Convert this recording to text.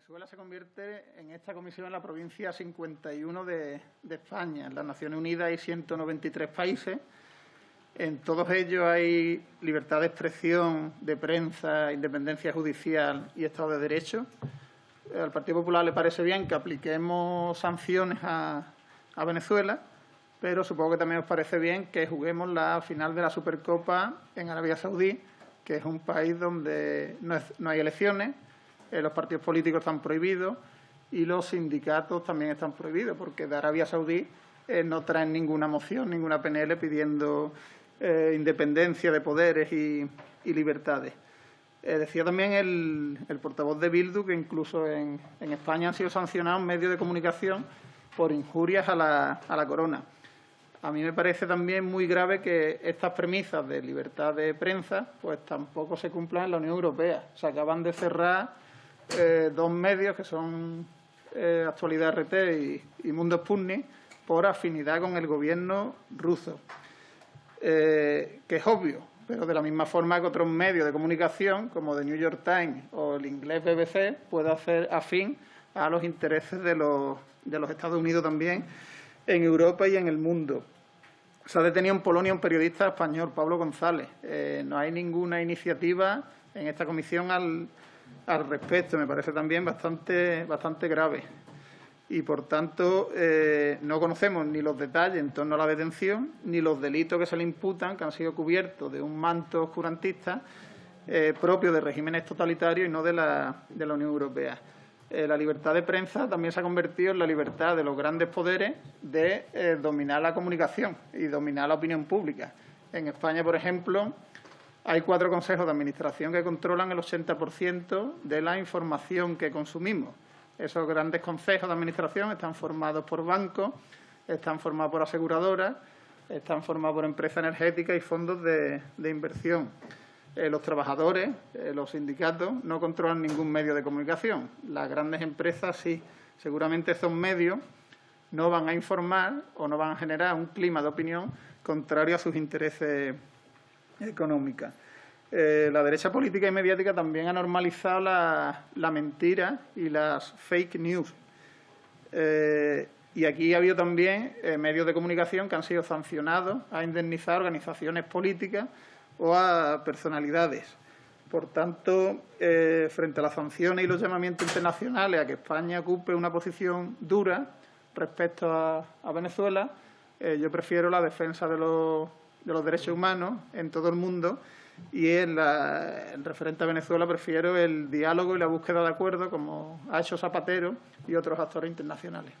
Venezuela se convierte en esta comisión en la provincia 51 de, España. En las Naciones Unidas hay 193 países. En todos ellos hay libertad de expresión, de prensa, independencia judicial y Estado de Derecho. Al Partido Popular le parece bien que apliquemos sanciones a, Venezuela, pero supongo que también os parece bien que juguemos la final de la Supercopa en Arabia Saudí, que es un país donde no hay elecciones, eh, los partidos políticos están prohibidos y los sindicatos también están prohibidos, porque de Arabia Saudí eh, no traen ninguna moción, ninguna PNL pidiendo eh, independencia de poderes y, libertades. decía también el, portavoz de Bildu que incluso en, España han sido sancionados medios de comunicación por injurias a la, a la corona. A mí me parece también muy grave que estas premisas de libertad de prensa pues tampoco se cumplan en la Unión Europea. Se acaban de cerrar eh, dos medios que son eh, Actualidad RT y, Mundo Sputnik por afinidad con el gobierno ruso, eh, que es obvio, pero de la misma forma que otros medios de comunicación, como The New York Times o el inglés BBC, puede hacer afín a los intereses de los, de los Estados Unidos también en Europa y en el mundo. Se ha detenido en Polonia un periodista español, Pablo González. no hay ninguna iniciativa en esta comisión al, al respecto. Me parece también bastante, bastante grave. Y, por tanto, eh, no conocemos ni los detalles en torno a la detención, ni los delitos que se le imputan, que han sido cubiertos de un manto oscurantista eh, propio de regímenes totalitarios y no de la, de la Unión Europea. Eh, la libertad de prensa también se ha convertido en la libertad de los grandes poderes de dominar la comunicación y dominar la opinión pública. En España, por ejemplo, hay cuatro consejos de administración que controlan el 80% de la información que consumimos. Esos grandes consejos de administración están formados por bancos, están formados por aseguradoras, están formados por empresas energéticas y fondos de, inversión. Eh, los trabajadores, eh, los sindicatos, no controlan ningún medio de comunicación. Las grandes empresas sí. Seguramente esos medios no van a informar o no van a generar un clima de opinión contrario a sus intereses económica. Eh, la derecha política y mediática también ha normalizado la, mentira y las fake news. Eh, y aquí ha habido también eh, medios de comunicación que han sido sancionados a indemnizar organizaciones políticas o a personalidades. Por tanto, frente a las sanciones y los llamamientos internacionales a que España ocupe una posición dura respecto a Venezuela, yo prefiero la defensa de los de los derechos humanos en todo el mundo y en, la, referente a Venezuela prefiero el diálogo y la búsqueda de acuerdo como ha hecho Zapatero y otros actores internacionales.